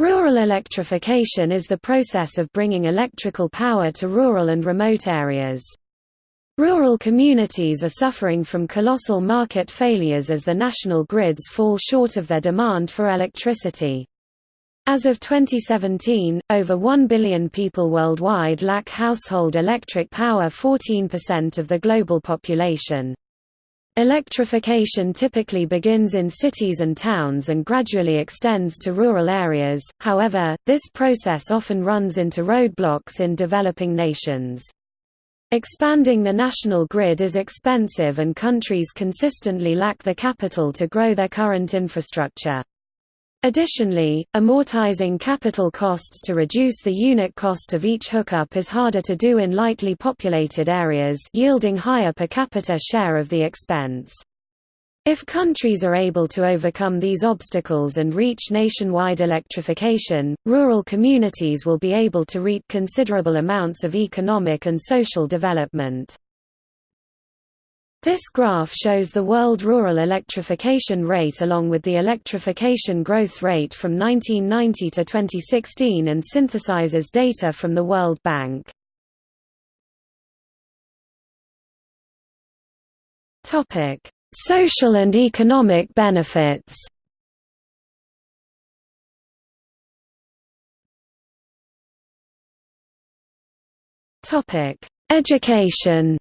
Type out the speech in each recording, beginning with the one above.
Rural electrification is the process of bringing electrical power to rural and remote areas. Rural communities are suffering from colossal market failures as the national grids fall short of their demand for electricity. As of 2017, over 1 billion people worldwide lack household electric power 14% of the global population. Electrification typically begins in cities and towns and gradually extends to rural areas, however, this process often runs into roadblocks in developing nations. Expanding the national grid is expensive and countries consistently lack the capital to grow their current infrastructure. Additionally, amortizing capital costs to reduce the unit cost of each hookup is harder to do in lightly populated areas yielding higher per capita share of the expense. If countries are able to overcome these obstacles and reach nationwide electrification, rural communities will be able to reap considerable amounts of economic and social development. This graph shows the world rural electrification rate along with the electrification growth rate from 1990 to 2016 and synthesizes data from the World Bank. Topic: Social and economic benefits Education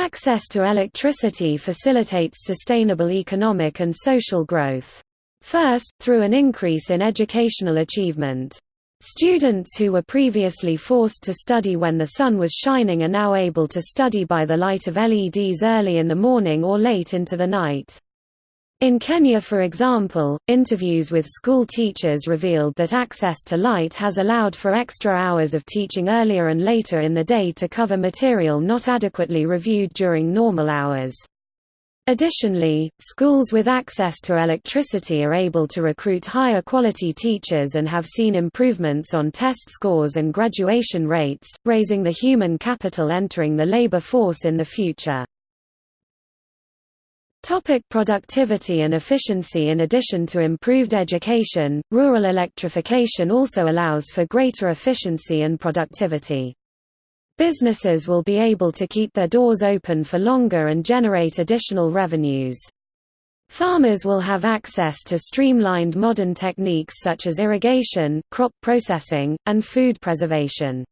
Access to electricity facilitates sustainable economic and social growth. First, through an increase in educational achievement. Students who were previously forced to study when the sun was shining are now able to study by the light of LEDs early in the morning or late into the night. In Kenya for example, interviews with school teachers revealed that access to light has allowed for extra hours of teaching earlier and later in the day to cover material not adequately reviewed during normal hours. Additionally, schools with access to electricity are able to recruit higher quality teachers and have seen improvements on test scores and graduation rates, raising the human capital entering the labor force in the future. Topic productivity and efficiency In addition to improved education, rural electrification also allows for greater efficiency and productivity. Businesses will be able to keep their doors open for longer and generate additional revenues. Farmers will have access to streamlined modern techniques such as irrigation, crop processing, and food preservation.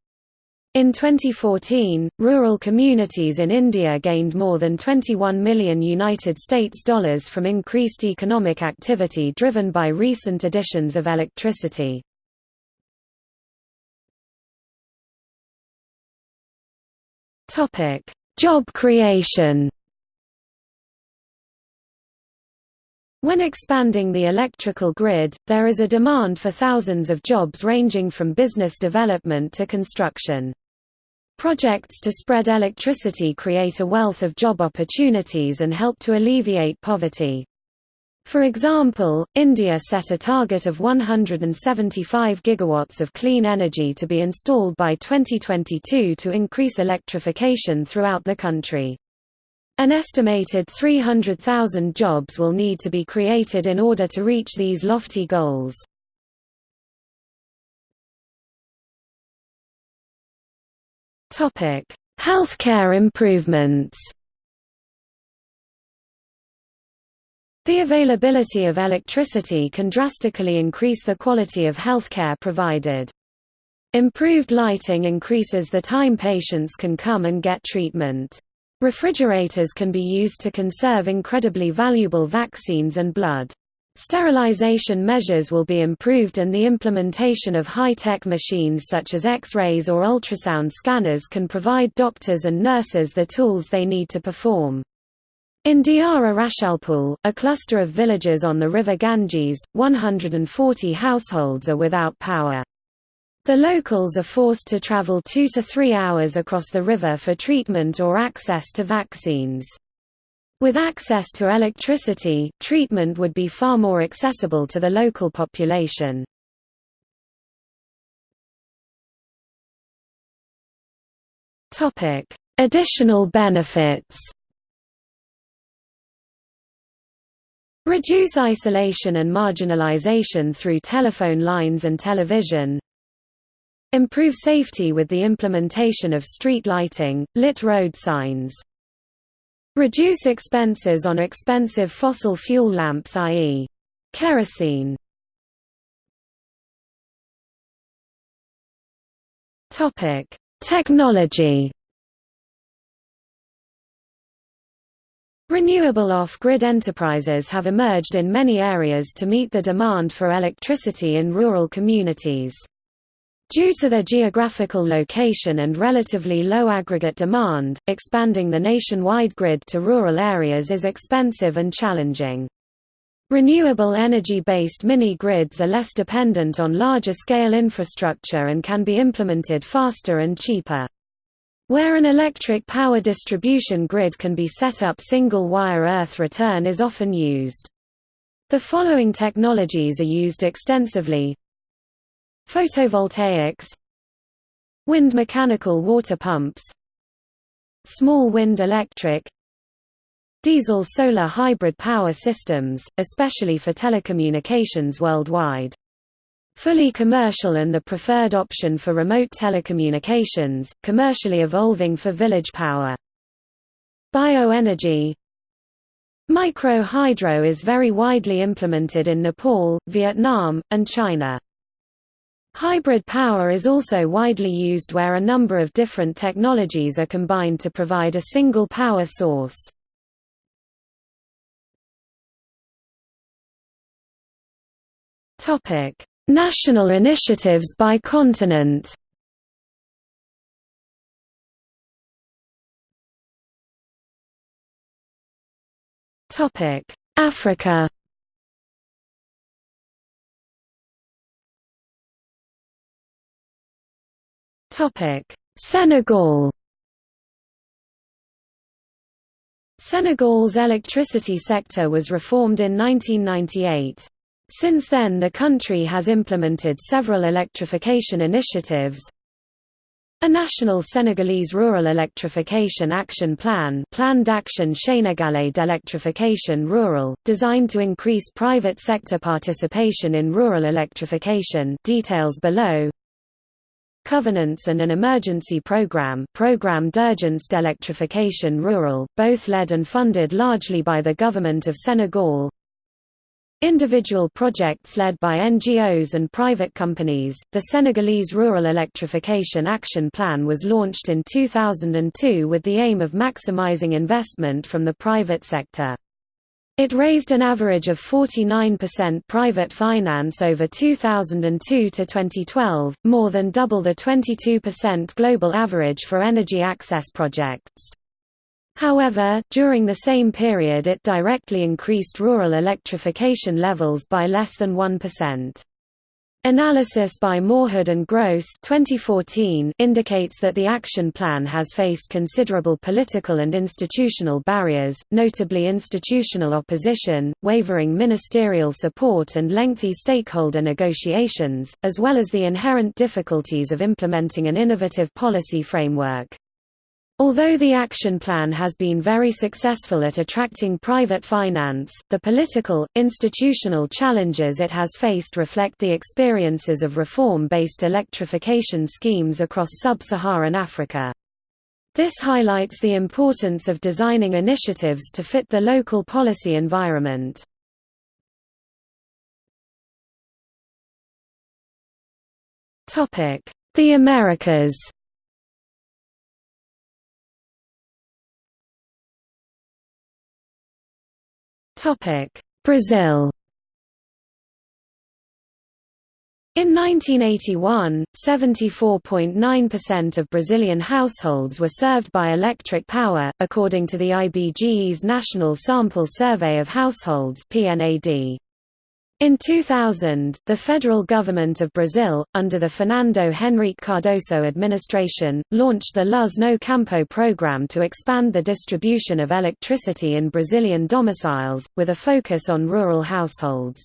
In 2014, rural communities in India gained more than 21 million United States dollars from increased economic activity driven by recent additions of electricity. Job creation. When expanding the electrical grid, there is a demand for thousands of jobs ranging from business development to construction. Projects to spread electricity create a wealth of job opportunities and help to alleviate poverty. For example, India set a target of 175 gigawatts of clean energy to be installed by 2022 to increase electrification throughout the country. An estimated 300,000 jobs will need to be created in order to reach these lofty goals. Healthcare improvements The availability of electricity can drastically increase the quality of healthcare provided. Improved lighting increases the time patients can come and get treatment. Refrigerators can be used to conserve incredibly valuable vaccines and blood. Sterilization measures will be improved and the implementation of high-tech machines such as X-rays or ultrasound scanners can provide doctors and nurses the tools they need to perform. In Diara Rashalpul, a cluster of villages on the river Ganges, 140 households are without power. The locals are forced to travel two to three hours across the river for treatment or access to vaccines. With access to electricity, treatment would be far more accessible to the local population. Additional benefits Reduce isolation and marginalization through telephone lines and television. Improve safety with the implementation of street lighting, lit road signs. Reduce expenses on expensive fossil fuel lamps i.e. kerosene. Topic: Technology Renewable off-grid enterprises have emerged in many areas to meet the demand for electricity in rural communities. Due to their geographical location and relatively low aggregate demand, expanding the nationwide grid to rural areas is expensive and challenging. Renewable energy-based mini-grids are less dependent on larger-scale infrastructure and can be implemented faster and cheaper. Where an electric power distribution grid can be set up single-wire earth return is often used. The following technologies are used extensively Photovoltaics Wind mechanical water pumps Small wind electric Diesel-solar hybrid power systems, especially for telecommunications worldwide Fully commercial and the preferred option for remote telecommunications, commercially evolving for village power. Bioenergy Micro-hydro is very widely implemented in Nepal, Vietnam, and China. Hybrid power is also widely used where a number of different technologies are combined to provide a single power source. National initiatives by continent Africa Senegal. Senegal's electricity sector was reformed in 1998. Since then the country has implemented several electrification initiatives, a national Senegalese rural electrification action plan Plan d'action sénégalais d'électrification rural, designed to increase private sector participation in rural electrification details below Covenants and an emergency program Programme d'urgence d'électrification rural, both led and funded largely by the government of Senegal Individual projects led by NGOs and private companies. The Senegalese Rural Electrification Action Plan was launched in 2002 with the aim of maximizing investment from the private sector. It raised an average of 49% private finance over 2002 to 2012, more than double the 22% global average for energy access projects. However, during the same period it directly increased rural electrification levels by less than 1%. Analysis by Mawhood and Gross 2014 indicates that the action plan has faced considerable political and institutional barriers, notably institutional opposition, wavering ministerial support and lengthy stakeholder negotiations, as well as the inherent difficulties of implementing an innovative policy framework. Although the action plan has been very successful at attracting private finance, the political, institutional challenges it has faced reflect the experiences of reform-based electrification schemes across sub-Saharan Africa. This highlights the importance of designing initiatives to fit the local policy environment. The Americas Brazil In 1981, 74.9% of Brazilian households were served by electric power, according to the IBGE's National Sample Survey of Households (PNAD). In 2000, the federal government of Brazil, under the Fernando Henrique Cardoso administration, launched the Luz no Campo program to expand the distribution of electricity in Brazilian domiciles, with a focus on rural households.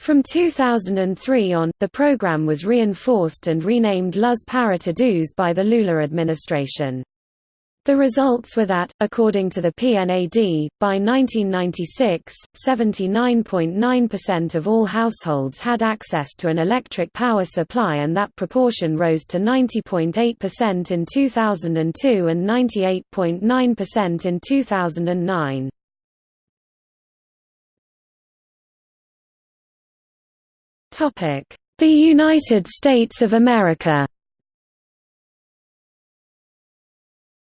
From 2003 on, the program was reinforced and renamed Luz para Todos by the Lula administration. The results were that, according to the PNAD, by 1996, 79.9% of all households had access to an electric power supply and that proportion rose to 90.8% in 2002 and 98.9% in 2009. The United States of America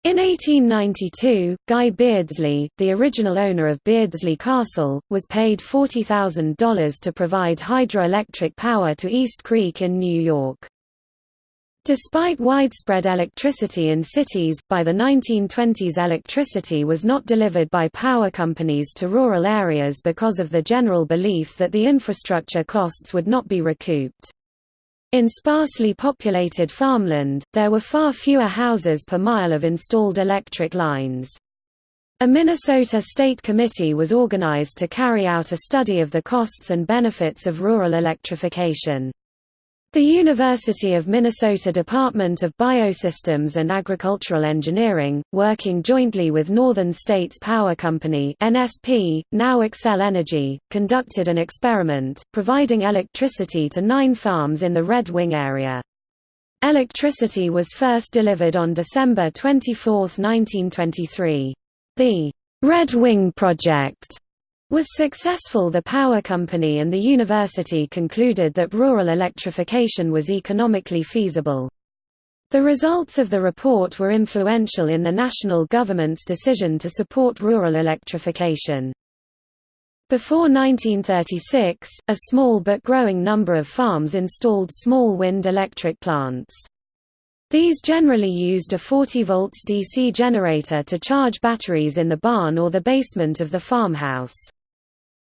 In 1892, Guy Beardslee, the original owner of Beardslee Castle, was paid $40,000 to provide hydroelectric power to East Creek in New York. Despite widespread electricity in cities, by the 1920s electricity was not delivered by power companies to rural areas because of the general belief that the infrastructure costs would not be recouped. In sparsely populated farmland, there were far fewer houses per mile of installed electric lines. A Minnesota state committee was organized to carry out a study of the costs and benefits of rural electrification. The University of Minnesota Department of Biosystems and Agricultural Engineering, working jointly with Northern States Power Company (NSP), now Xcel Energy, conducted an experiment, providing electricity to nine farms in the Red Wing area. Electricity was first delivered on December 24, 1923. The Red Wing Project was successful the power company and the university concluded that rural electrification was economically feasible. The results of the report were influential in the national government's decision to support rural electrification. Before 1936, a small but growing number of farms installed small wind electric plants. These generally used a 40 volts DC generator to charge batteries in the barn or the basement of the farmhouse.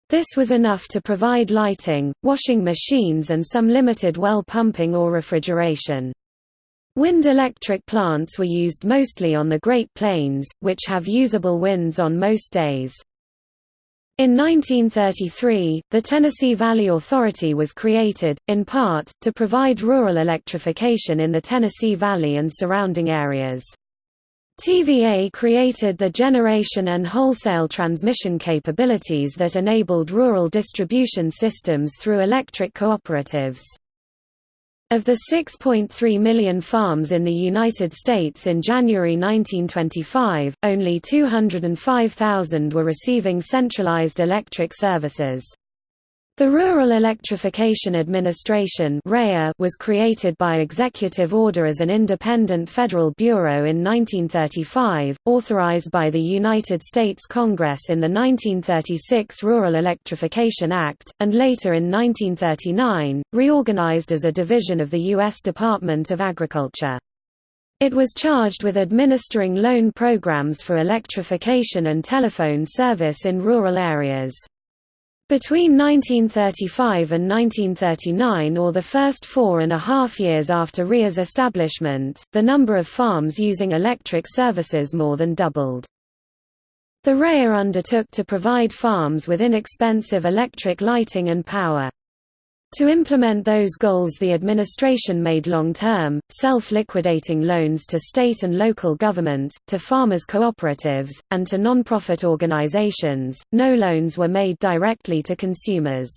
This was enough to provide lighting, washing machines and some limited well pumping or refrigeration. Wind electric plants were used mostly on the Great Plains, which have usable winds on most days. In 1933, the Tennessee Valley Authority was created, in part, to provide rural electrification in the Tennessee Valley and surrounding areas. TVA created the generation and wholesale transmission capabilities that enabled rural distribution systems through electric cooperatives. Of the 6.3 million farms in the United States in January 1925, only 205,000 were receiving centralized electric services. The Rural Electrification Administration was created by executive order as an independent federal bureau in 1935, authorized by the United States Congress in the 1936 Rural Electrification Act, and later in 1939, reorganized as a division of the U.S. Department of Agriculture. It was charged with administering loan programs for electrification and telephone service in rural areas. Between 1935 and 1939 or the first four and a half years after REA's establishment, the number of farms using electric services more than doubled. The RIA undertook to provide farms with inexpensive electric lighting and power. To implement those goals the administration made long-term, self-liquidating loans to state and local governments, to farmers' cooperatives, and to non-profit organizations. No loans were made directly to consumers.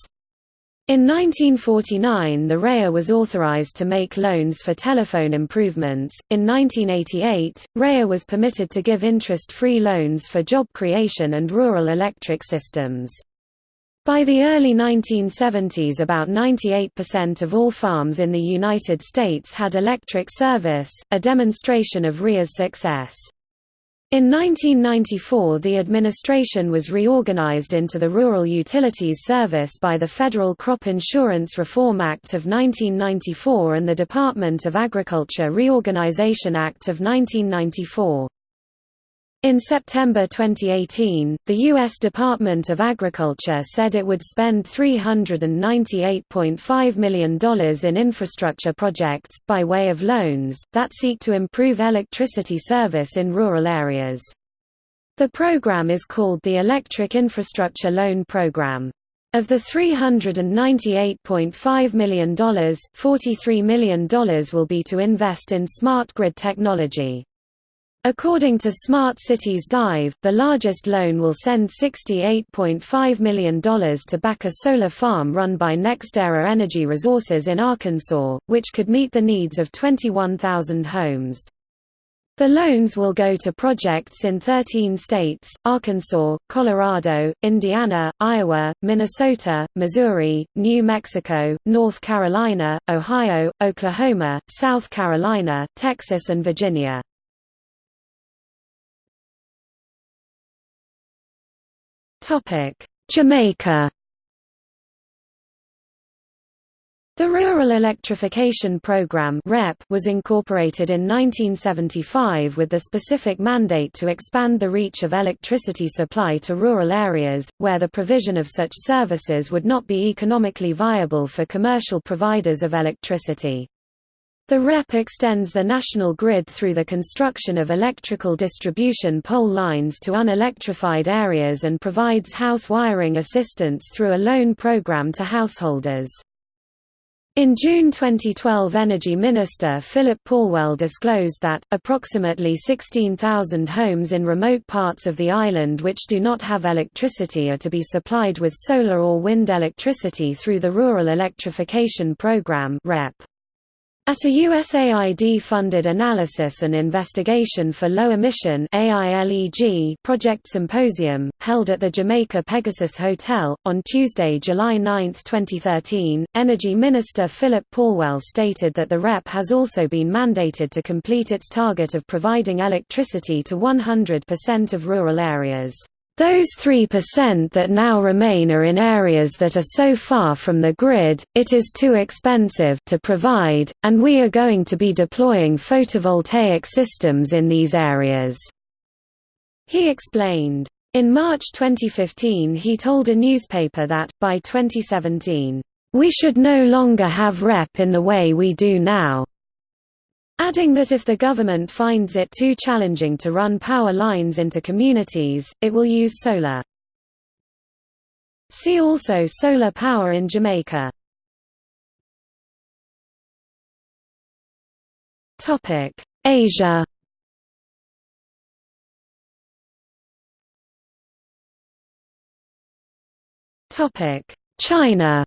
In 1949 the REA was authorized to make loans for telephone improvements. In 1988, REA was permitted to give interest-free loans for job creation and rural electric systems. By the early 1970s about 98% of all farms in the United States had electric service, a demonstration of REA's success. In 1994 the administration was reorganized into the Rural Utilities Service by the Federal Crop Insurance Reform Act of 1994 and the Department of Agriculture Reorganization Act of 1994. In September 2018, the U.S. Department of Agriculture said it would spend $398.5 million in infrastructure projects, by way of loans, that seek to improve electricity service in rural areas. The program is called the Electric Infrastructure Loan Program. Of the $398.5 million, $43 million will be to invest in smart grid technology. According to Smart Cities Dive, the largest loan will send $68.5 million to back a solar farm run by NextEra Energy Resources in Arkansas, which could meet the needs of 21,000 homes. The loans will go to projects in 13 states, Arkansas, Colorado, Indiana, Iowa, Minnesota, Missouri, New Mexico, North Carolina, Ohio, Oklahoma, South Carolina, Texas and Virginia. Jamaica The Rural Electrification Program was incorporated in 1975 with the specific mandate to expand the reach of electricity supply to rural areas, where the provision of such services would not be economically viable for commercial providers of electricity. The REP extends the national grid through the construction of electrical distribution pole lines to unelectrified areas and provides house wiring assistance through a loan program to householders. In June 2012 Energy Minister Phillip Paulwell disclosed that, approximately 16,000 homes in remote parts of the island which do not have electricity are to be supplied with solar or wind electricity through the Rural Electrification Program REP. At a USAID-funded analysis and investigation for low-emission project symposium, held at the Jamaica Pegasus Hotel, on Tuesday, July 9, 2013, Energy Minister Phillip Paulwell stated that the REP has also been mandated to complete its target of providing electricity to 100% of rural areas. Those 3% that now remain are in areas that are so far from the grid, it is too expensive to provide, and we are going to be deploying photovoltaic systems in these areas." He explained. In March 2015 he told a newspaper that, by 2017, "...we should no longer have REP in the way we do now." Adding that if the government finds it too challenging to run power lines into communities, it will use solar. See also solar power in Jamaica. Topic: Asia Topic: China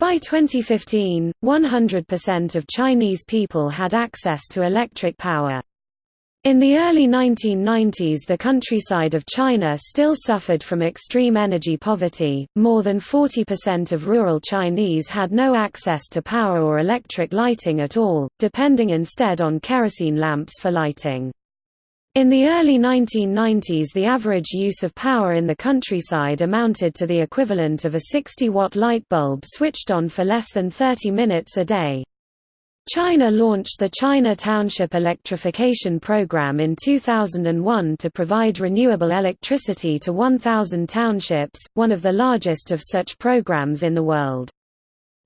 By 2015, 100% of Chinese people had access to electric power. In the early 1990s the countryside of China still suffered from extreme energy poverty, more than 40% of rural Chinese had no access to power or electric lighting at all, depending instead on kerosene lamps for lighting. In the early 1990s the average use of power in the countryside amounted to the equivalent of a 60-watt light bulb switched on for less than 30 minutes a day. China launched the China Township Electrification Program in 2001 to provide renewable electricity to 1,000 townships, one of the largest of such programs in the world.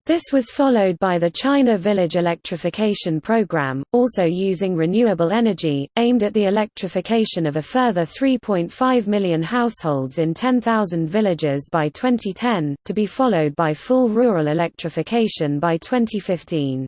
This was followed by the China Village Electrification Program, also using renewable energy, aimed at the electrification of a further 3.5 million households in 10,000 villages by 2010, to be followed by full rural electrification by 2015.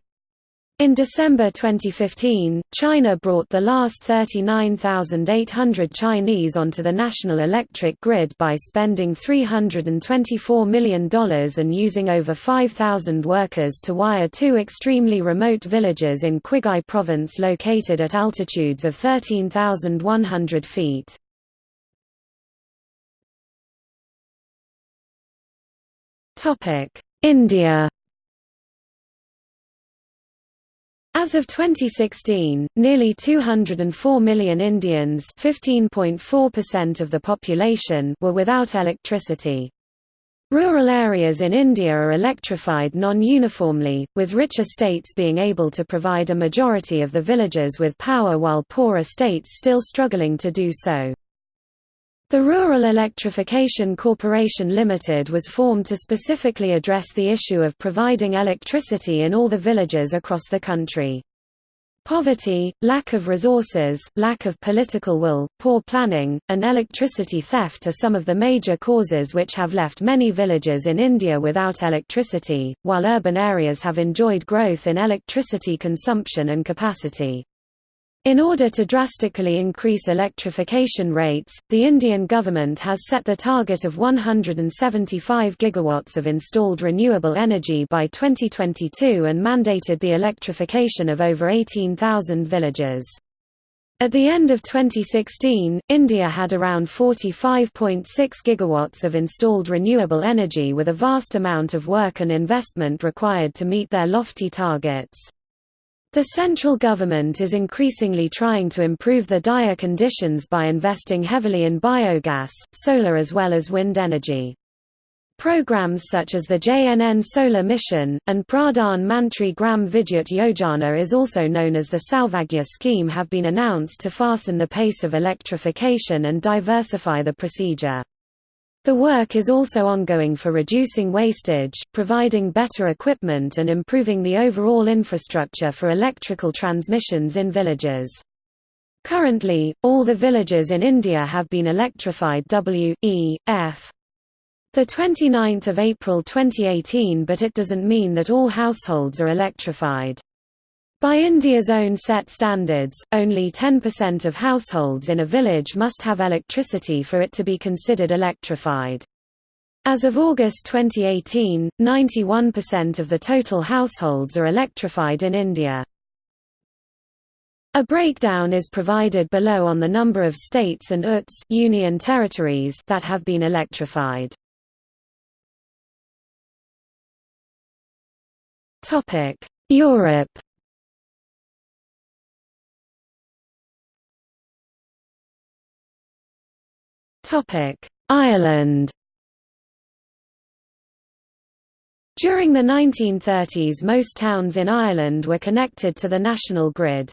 In December 2015, China brought the last 39,800 Chinese onto the national electric grid by spending $324 million and using over 5,000 workers to wire two extremely remote villages in Qinghai province located at altitudes of 13,100 feet. India As of 2016, nearly 204 million Indians of the population were without electricity. Rural areas in India are electrified non-uniformly, with richer states being able to provide a majority of the villages with power while poorer states still struggling to do so. The Rural Electrification Corporation Limited was formed to specifically address the issue of providing electricity in all the villages across the country. Poverty, lack of resources, lack of political will, poor planning, and electricity theft are some of the major causes which have left many villages in India without electricity, while urban areas have enjoyed growth in electricity consumption and capacity. In order to drastically increase electrification rates, the Indian government has set the target of 175 gigawatts of installed renewable energy by 2022 and mandated the electrification of over 18,000 villages. At the end of 2016, India had around 45.6 gigawatts of installed renewable energy with a vast amount of work and investment required to meet their lofty targets. The central government is increasingly trying to improve the dire conditions by investing heavily in biogas, solar as well as wind energy. Programs such as the JNN Solar Mission, and Pradhan Mantri Gram Vidyut Yojana is also known as the Saubhagya scheme have been announced to fasten the pace of electrification and diversify the procedure. The work is also ongoing for reducing wastage, providing better equipment and improving the overall infrastructure for electrical transmissions in villages. Currently, all the villages in India have been electrified W, E, F. The 29th of April 2018 but it doesn't mean that all households are electrified. By India's own set standards, only 10% of households in a village must have electricity for it to be considered electrified. As of August 2018, 91% of the total households are electrified in India. A breakdown is provided below on the number of states and UTs union territories that have been electrified. Europe Ireland During the 1930s most towns in Ireland were connected to the national grid.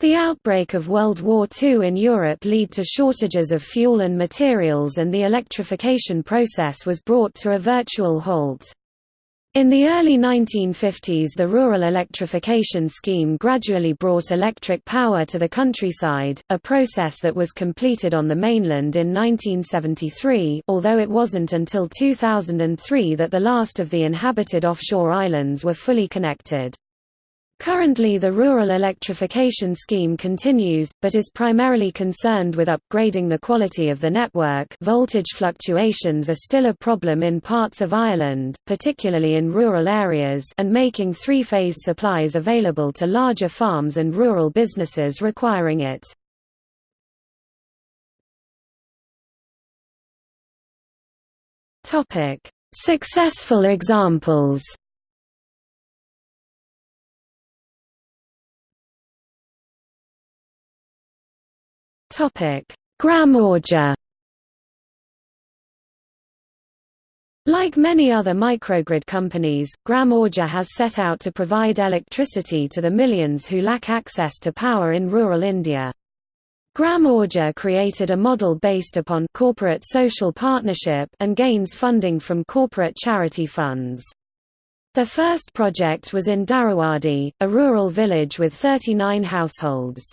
The outbreak of World War II in Europe led to shortages of fuel and materials and the electrification process was brought to a virtual halt. In the early 1950s the rural electrification scheme gradually brought electric power to the countryside, a process that was completed on the mainland in 1973 although it wasn't until 2003 that the last of the inhabited offshore islands were fully connected. Currently the rural electrification scheme continues, but is primarily concerned with upgrading the quality of the network voltage fluctuations are still a problem in parts of Ireland, particularly in rural areas and making three-phase supplies available to larger farms and rural businesses requiring it. Successful examples Topic: Gram Urja. Like many other microgrid companies, Gram Urja has set out to provide electricity to the millions who lack access to power in rural India. Gram Urja created a model based upon corporate social partnership and gains funding from corporate charity funds. The first project was in Dharawadi, a rural village with 39 households.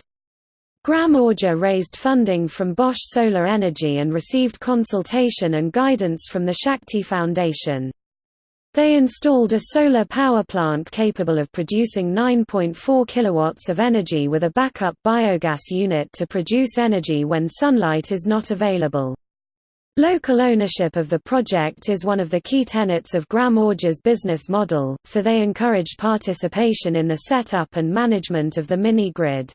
Gram Urja raised funding from Bosch Solar Energy and received consultation and guidance from the Shakti Foundation. They installed a solar power plant capable of producing 9.4 kilowatts of energy with a backup biogas unit to produce energy when sunlight is not available. Local ownership of the project is one of the key tenets of Gram Urja's business model, so they encouraged participation in the setup and management of the mini-grid.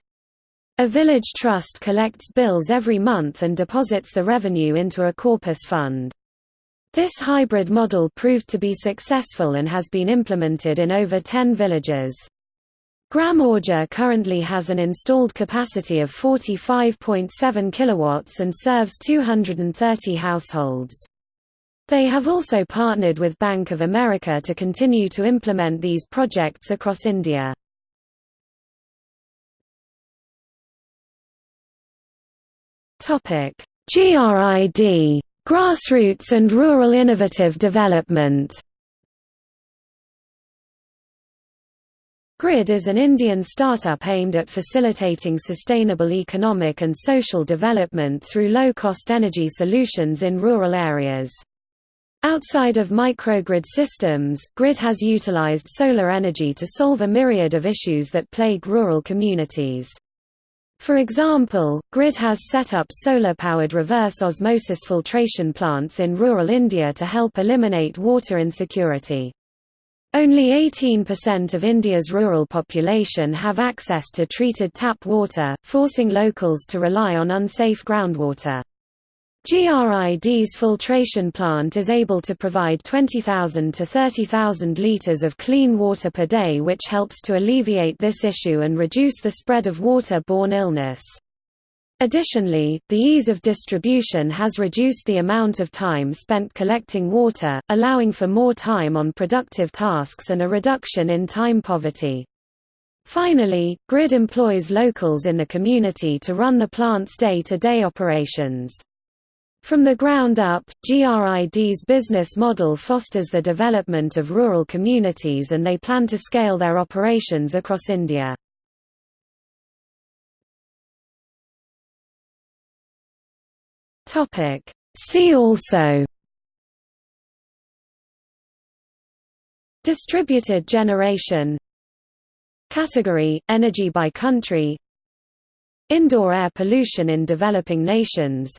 A village trust collects bills every month and deposits the revenue into a corpus fund. This hybrid model proved to be successful and has been implemented in over 10 villages. Gram Urja currently has an installed capacity of 45.7 kilowatts and serves 230 households. They have also partnered with Bank of America to continue to implement these projects across India. GRID Grassroots and Rural Innovative Development Grid is an Indian startup aimed at facilitating sustainable economic and social development through low-cost energy solutions in rural areas. Outside of microgrid systems, Grid has utilized solar energy to solve a myriad of issues that plague rural communities. For example, Grid has set up solar-powered reverse osmosis filtration plants in rural India to help eliminate water insecurity. Only 18% of India's rural population have access to treated tap water, forcing locals to rely on unsafe groundwater. GRID's filtration plant is able to provide 20,000 to 30,000 litres of clean water per day which helps to alleviate this issue and reduce the spread of water-borne illness. Additionally, the ease of distribution has reduced the amount of time spent collecting water, allowing for more time on productive tasks and a reduction in time poverty. Finally, GRID employs locals in the community to run the plant's day-to-day -day operations. From the ground up, GRID's business model fosters the development of rural communities and they plan to scale their operations across India. See also Distributed generation Category – Energy by country Indoor air pollution in developing nations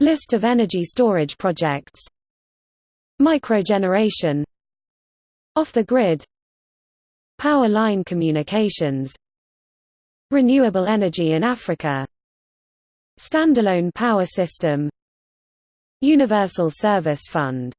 List of energy storage projects. Microgeneration. Off the grid. Power line communications. Renewable energy in Africa. Standalone power system. Universal Service Fund